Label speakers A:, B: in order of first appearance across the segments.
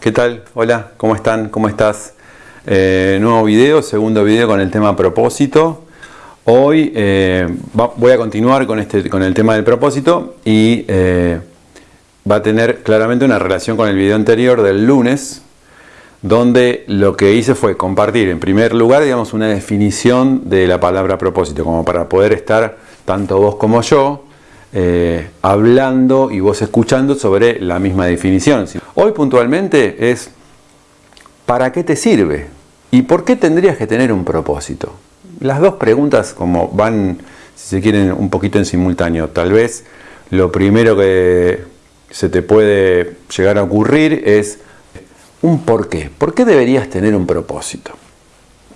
A: ¿Qué tal? Hola, ¿cómo están? ¿Cómo estás? Eh, nuevo video, segundo video con el tema propósito. Hoy eh, voy a continuar con, este, con el tema del propósito y eh, va a tener claramente una relación con el video anterior del lunes, donde lo que hice fue compartir en primer lugar, digamos, una definición de la palabra propósito, como para poder estar tanto vos como yo eh, hablando y vos escuchando sobre la misma definición. Hoy puntualmente es ¿para qué te sirve? ¿Y por qué tendrías que tener un propósito? Las dos preguntas como van, si se quieren, un poquito en simultáneo. Tal vez lo primero que se te puede llegar a ocurrir es un por qué. ¿Por qué deberías tener un propósito?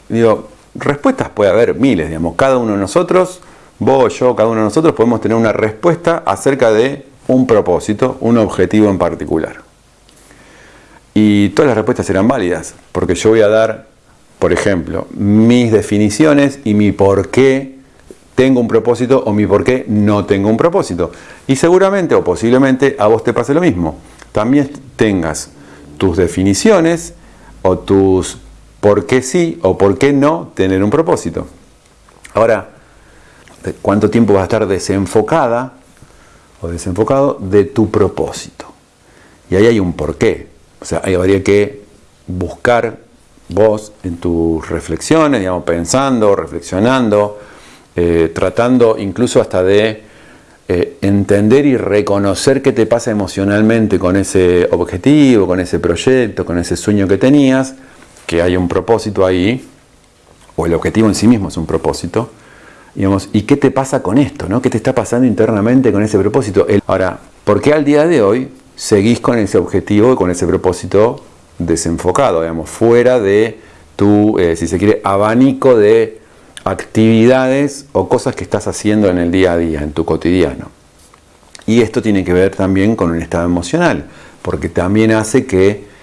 A: Digo, respuestas puede haber miles, digamos. Cada uno de nosotros vos, yo, cada uno de nosotros podemos tener una respuesta acerca de un propósito, un objetivo en particular. Y todas las respuestas serán válidas, porque yo voy a dar, por ejemplo, mis definiciones y mi por qué tengo un propósito o mi por qué no tengo un propósito. Y seguramente o posiblemente a vos te pase lo mismo. También tengas tus definiciones o tus por qué sí o por qué no tener un propósito. Ahora, cuánto tiempo vas a estar desenfocada o desenfocado de tu propósito. Y ahí hay un porqué. O sea, ahí habría que buscar vos en tus reflexiones, digamos, pensando, reflexionando, eh, tratando incluso hasta de eh, entender y reconocer qué te pasa emocionalmente con ese objetivo, con ese proyecto, con ese sueño que tenías, que hay un propósito ahí, o el objetivo en sí mismo es un propósito, ¿y qué te pasa con esto? ¿no? ¿Qué te está pasando internamente con ese propósito? Ahora, ¿por qué al día de hoy seguís con ese objetivo y con ese propósito desenfocado, digamos, fuera de tu, eh, si se quiere, abanico de actividades o cosas que estás haciendo en el día a día, en tu cotidiano? Y esto tiene que ver también con un estado emocional, porque también hace que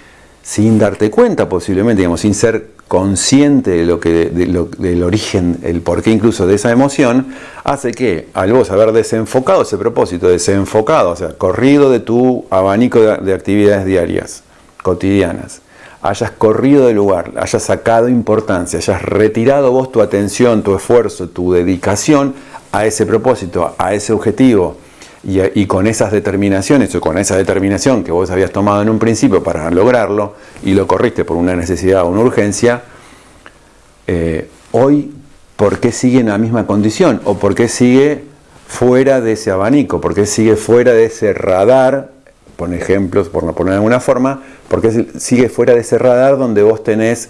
A: sin darte cuenta posiblemente, digamos, sin ser consciente de lo que, del origen, el porqué incluso de esa emoción, hace que al vos haber desenfocado ese propósito, desenfocado, o sea, corrido de tu abanico de, actividades diarias, cotidianas, hayas corrido del lugar, hayas sacado importancia, hayas retirado vos tu atención, tu esfuerzo, tu dedicación a ese propósito, a ese objetivo, y, con esas determinaciones o con esa determinación que vos habías tomado en un principio para lograrlo y lo corriste por una necesidad o una urgencia, eh, hoy, ¿por qué sigue en la misma condición? ¿O por qué sigue fuera de ese abanico? ¿Por qué sigue fuera de ese radar? Por ejemplos, por no poner de alguna forma, ¿por qué sigue fuera de ese radar donde vos tenés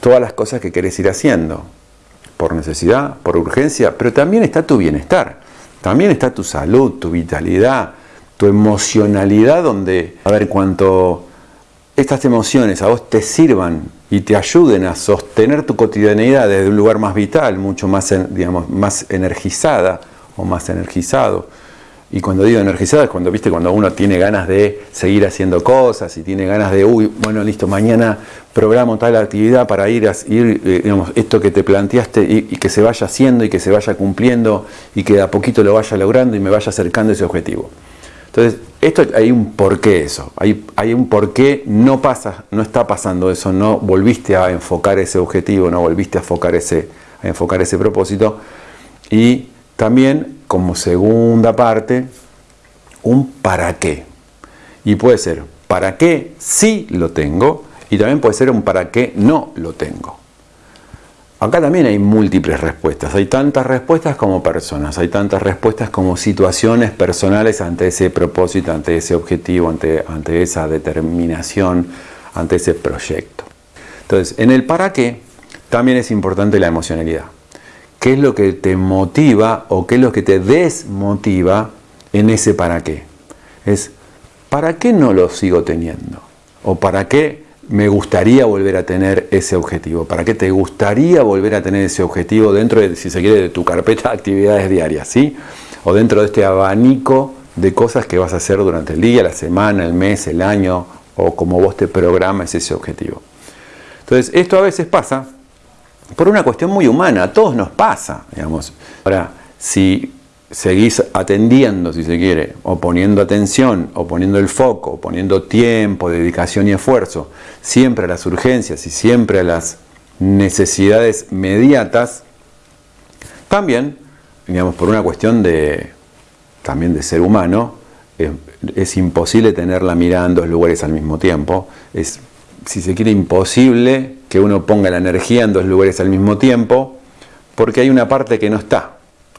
A: todas las cosas que querés ir haciendo? Por necesidad, por urgencia, pero también está tu bienestar. También está tu salud, tu vitalidad, tu emocionalidad, donde, a ver, cuanto estas emociones a vos te sirvan y te ayuden a sostener tu cotidianidad desde un lugar más vital, mucho más, digamos, más energizada o más energizado, y cuando digo energizada es cuando, viste, cuando uno tiene ganas de seguir haciendo cosas y tiene ganas de, uy, bueno, listo, mañana programo tal actividad para ir a ir, eh, digamos, esto que te planteaste y, que se vaya haciendo y que se vaya cumpliendo y que a poquito lo vaya logrando y me vaya acercando a ese objetivo. Entonces, esto hay un porqué eso, hay, hay un porqué no pasa, no está pasando eso, no volviste a enfocar ese objetivo, no volviste a enfocar ese, a enfocar ese propósito y también como segunda parte un para qué. Y puede ser para qué sí lo tengo y también puede ser un para qué no lo tengo. Acá también hay múltiples respuestas, hay tantas respuestas como personas, hay tantas respuestas como situaciones personales ante ese propósito, ante ese objetivo, ante, ante esa determinación, ante ese proyecto. Entonces, en el para qué también es importante la emocionalidad qué es lo que te motiva o qué es lo que te desmotiva en ese para qué. Es, ¿para qué no lo sigo teniendo? ¿O para qué me gustaría volver a tener ese objetivo? ¿Para qué te gustaría volver a tener ese objetivo dentro de, si se quiere, de tu carpeta de actividades diarias? ¿sí? O dentro de este abanico de cosas que vas a hacer durante el día, la semana, el mes, el año, o como vos te programas ese objetivo. Entonces, esto a veces pasa por una cuestión muy humana, a todos nos pasa, digamos. Ahora, si, seguís atendiendo, si se quiere, o poniendo atención, o poniendo el foco, o poniendo tiempo, dedicación y esfuerzo, siempre a las urgencias y siempre a las necesidades mediatas, también, digamos, por una cuestión de, también de ser humano, es, es imposible tener la mirada en dos lugares al mismo tiempo, es, si se quiere, imposible que uno ponga la energía en dos lugares al mismo tiempo, porque hay una parte que no está,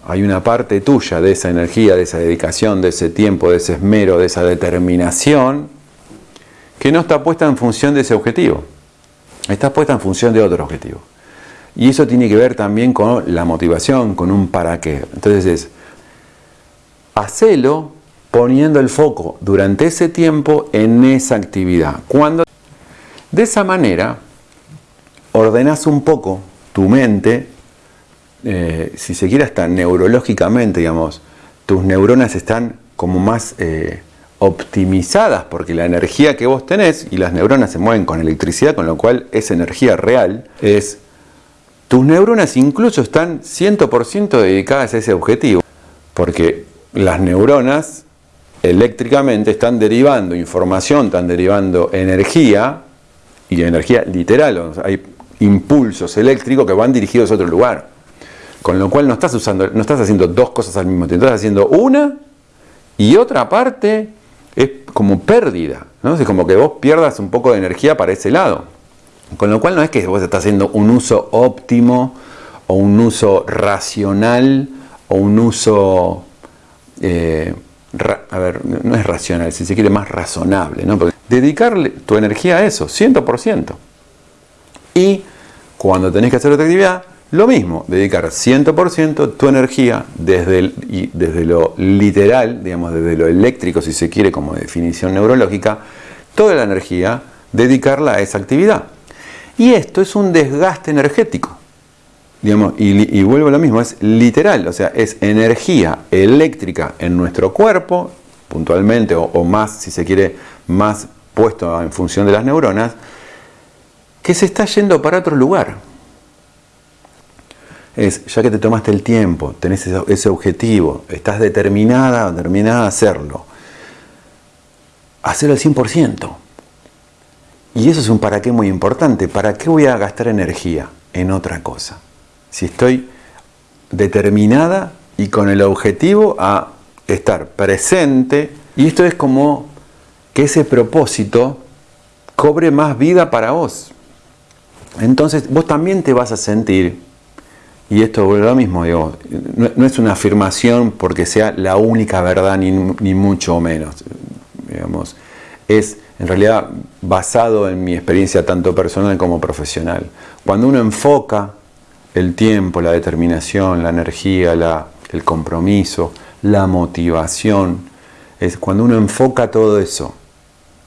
A: hay una parte tuya de esa energía, de esa dedicación, de ese tiempo, de ese esmero, de esa determinación, que no está puesta en función de ese objetivo. Está puesta en función de otro objetivo. Y eso tiene que ver también con la motivación, con un para qué. Entonces es, hacelo poniendo el foco durante ese tiempo en esa actividad. Cuando de esa manera ordenas un poco tu mente eh, si se quiere hasta neurológicamente, digamos, tus neuronas están como más eh, optimizadas porque la energía que vos tenés, y las neuronas se mueven con electricidad, con lo cual es energía real, es tus neuronas incluso están 100% dedicadas a ese objetivo, porque las neuronas eléctricamente están derivando información, están derivando energía, y energía literal, hay impulsos eléctricos que van dirigidos a otro lugar. Con lo cual no estás usando, no estás haciendo dos cosas al mismo tiempo, estás haciendo una y otra parte es como pérdida. Es como que vos pierdas un poco de energía para ese lado. Con lo cual no es que vos estás haciendo un uso óptimo o un uso racional o un uso, eh, a ver, no es racional, si se quiere más razonable, dedicarle tu energía a eso, 100%. Y cuando tenés que hacer otra actividad, lo mismo, dedicar 100% tu energía desde, desde lo literal, digamos, desde lo eléctrico, si se quiere, como definición neurológica, toda la energía, dedicarla a esa actividad. Y esto es un desgaste energético. Digamos, y, vuelvo a lo mismo, es literal, o sea, es energía eléctrica en nuestro cuerpo, puntualmente, o, o más, si se quiere, más puesto en función de las neuronas, que se está yendo para otro lugar es, ya que te tomaste el tiempo, tenés ese, objetivo, estás determinada determinada a hacerlo, hacerlo al 100%. Y eso es un para qué muy importante. ¿Para qué voy a gastar energía en otra cosa? Si estoy determinada y con el objetivo a estar presente, y esto es como que ese propósito cobre más vida para vos. Entonces vos también te vas a sentir y esto vuelve lo mismo, digo, no, es una afirmación porque sea la única verdad ni, ni, mucho menos. Es en realidad basado en mi experiencia tanto personal como profesional. Cuando uno enfoca el tiempo, la determinación, la energía, el compromiso, la motivación, es cuando uno enfoca todo eso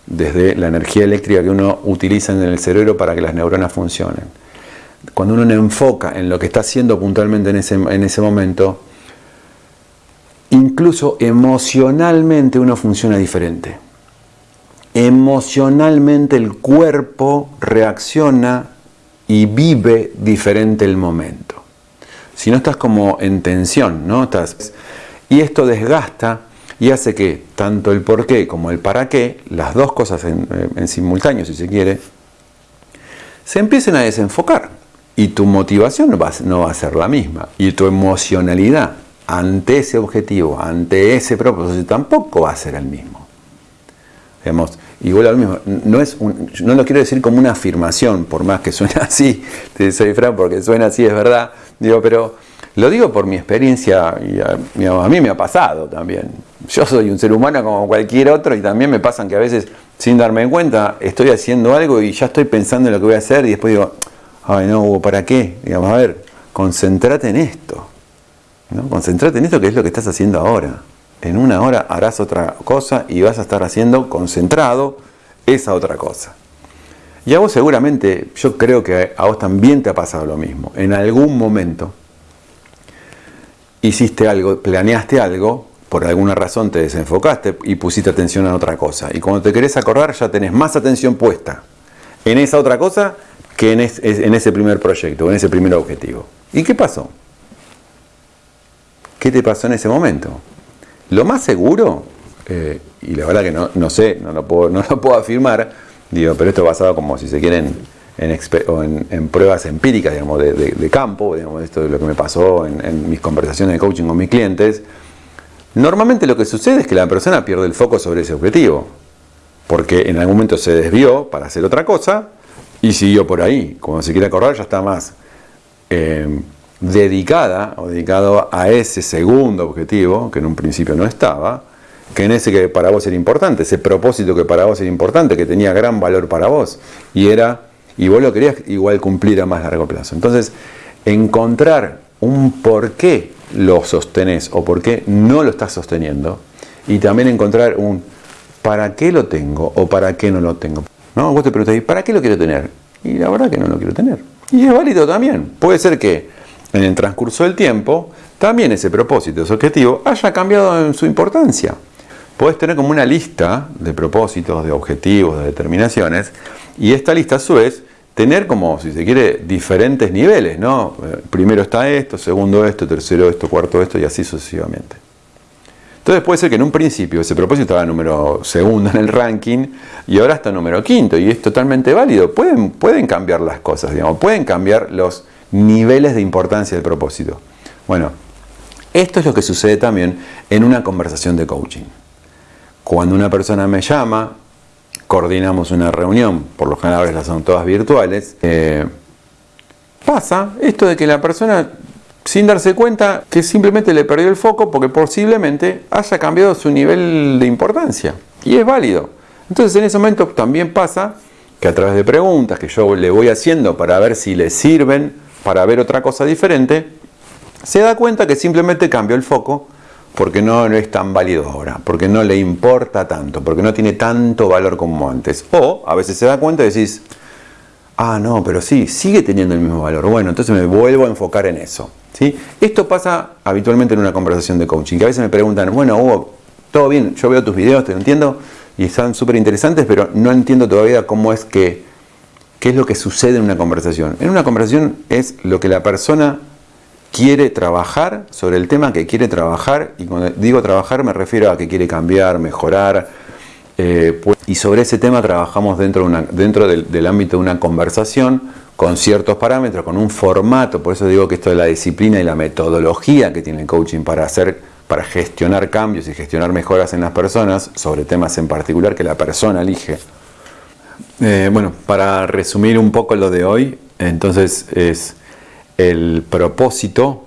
A: desde la energía eléctrica que uno utiliza en el cerebro para que las neuronas funcionen cuando uno enfoca en lo que está haciendo puntualmente en ese, en ese momento, incluso emocionalmente uno funciona diferente. Emocionalmente el cuerpo reacciona y vive diferente el momento. Si no estás como en tensión, ¿no? Estás, y esto desgasta y hace que tanto el por qué como el para qué, las dos cosas en, en simultáneo si se quiere, se empiecen a desenfocar y tu motivación no va, no va a ser la misma. Y tu emocionalidad ante ese objetivo, ante ese propósito, tampoco va a ser el mismo. Digamos, igual lo mismo, no, es no lo quiero decir como una afirmación, por más que suene así, te soy Fran, porque suena así, es verdad, digo, pero lo digo por mi experiencia y a, a, mí me ha pasado también. Yo soy un ser humano como cualquier otro y también me pasan que a veces, sin darme cuenta, estoy haciendo algo y ya estoy pensando en lo que voy a hacer y después digo, ay no, ¿para qué? Digamos, a ver, concéntrate en esto. ¿no? Concentrate en esto que es lo que estás haciendo ahora. En una hora harás otra cosa y vas a estar haciendo concentrado esa otra cosa. Y a vos seguramente, yo creo que a vos también te ha pasado lo mismo. En algún momento hiciste algo, planeaste algo, por alguna razón te desenfocaste y pusiste atención en otra cosa. Y cuando te querés acordar ya tenés más atención puesta en esa otra cosa que en, ese primer proyecto, en ese primer objetivo. ¿Y qué pasó? qué te pasó en ese momento. Lo más seguro, eh, y la verdad que no, sé, no lo, puedo, afirmar, digo, pero esto basado como si se quieren en, pruebas empíricas, digamos, de, campo, digamos, esto de lo que me pasó en, mis conversaciones de coaching con mis clientes, normalmente lo que sucede es que la persona pierde el foco sobre ese objetivo, porque en algún momento se desvió para hacer otra cosa y siguió por ahí. Cuando se quiere acordar ya está más eh, dedicada o dedicado a ese segundo objetivo, que en un principio no estaba, que en ese que para vos era importante, ese propósito que para vos era importante, que tenía gran valor para vos, y era y vos lo querías igual cumplir a más largo plazo. Entonces, encontrar un por qué lo sostenés o por qué no lo estás sosteniendo y también encontrar un para qué lo tengo o para qué no lo tengo. ¿No? Vos te preguntás, ¿para qué lo quiero tener? Y la verdad que no lo quiero tener. Y es válido también. Puede ser que en el transcurso del tiempo también ese propósito, ese objetivo, haya cambiado en su importancia. Puedes tener como una lista de propósitos, de objetivos, de determinaciones, y esta lista a su vez tener como, si se quiere, diferentes niveles, ¿no? Eh, primero está esto, segundo esto, tercero esto, cuarto esto y así sucesivamente. Entonces puede ser que en un principio ese propósito estaba número segundo en el ranking y ahora está número quinto y es totalmente válido. Pueden, pueden cambiar las cosas, digamos, pueden cambiar los niveles de importancia del propósito. Bueno, esto es lo que sucede también en una conversación de coaching. Cuando una persona me llama coordinamos una reunión, por lo general las son todas virtuales, eh, pasa esto de que la persona, sin darse cuenta, que simplemente le perdió el foco porque posiblemente haya cambiado su nivel de importancia. Y es válido. Entonces en ese momento también pasa que a través de preguntas que yo le voy haciendo para ver si le sirven, para ver otra cosa diferente, se da cuenta que simplemente cambió el foco porque no, es tan válido ahora, porque no le importa tanto, porque no tiene tanto valor como antes. O a veces se da cuenta y decís, ah, no, pero sí, sigue teniendo el mismo valor. Bueno, entonces me vuelvo a enfocar en eso. ¿sí? Esto pasa habitualmente en una conversación de coaching, que a veces me preguntan, bueno, Hugo, todo bien, yo veo tus videos, te entiendo, y están súper interesantes, pero no entiendo todavía cómo es que, qué es lo que sucede en una conversación. En una conversación es lo que la persona quiere trabajar sobre el tema que quiere trabajar, y cuando digo trabajar me refiero a que quiere cambiar, mejorar, eh, pues, y sobre ese tema trabajamos dentro, de una, dentro del, ámbito de una conversación con ciertos parámetros, con un formato, por eso digo que esto de la disciplina y la metodología que tiene el coaching para hacer, para gestionar cambios y gestionar mejoras en las personas, sobre temas en particular que la persona elige. Eh, bueno, para resumir un poco lo de hoy, entonces es el propósito,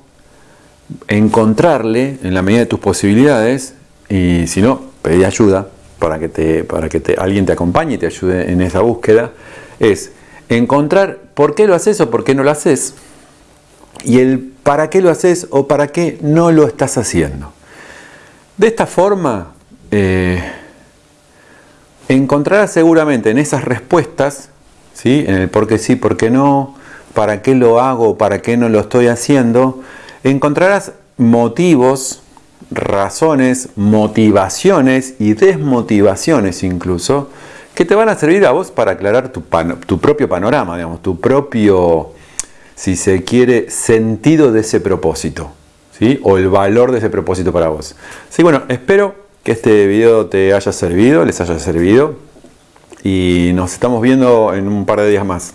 A: encontrarle en la medida de tus posibilidades y si no, pedir ayuda para que, te, para que alguien te acompañe y te ayude en esa búsqueda, es encontrar por qué lo haces o por qué no lo haces y el para qué lo haces o para qué no lo estás haciendo. De esta forma, eh, encontrarás seguramente en esas respuestas, ¿sí? en el por qué sí, por qué no, para qué lo hago, para qué no lo estoy haciendo, encontrarás motivos, razones, motivaciones y desmotivaciones incluso, que te van a servir a vos para aclarar tu, propio panorama, digamos, tu propio, si se quiere, sentido de ese propósito, ¿sí? o el valor de ese propósito para vos. Sí, bueno, espero que este video te haya servido, les haya servido, y nos estamos viendo en un par de días más.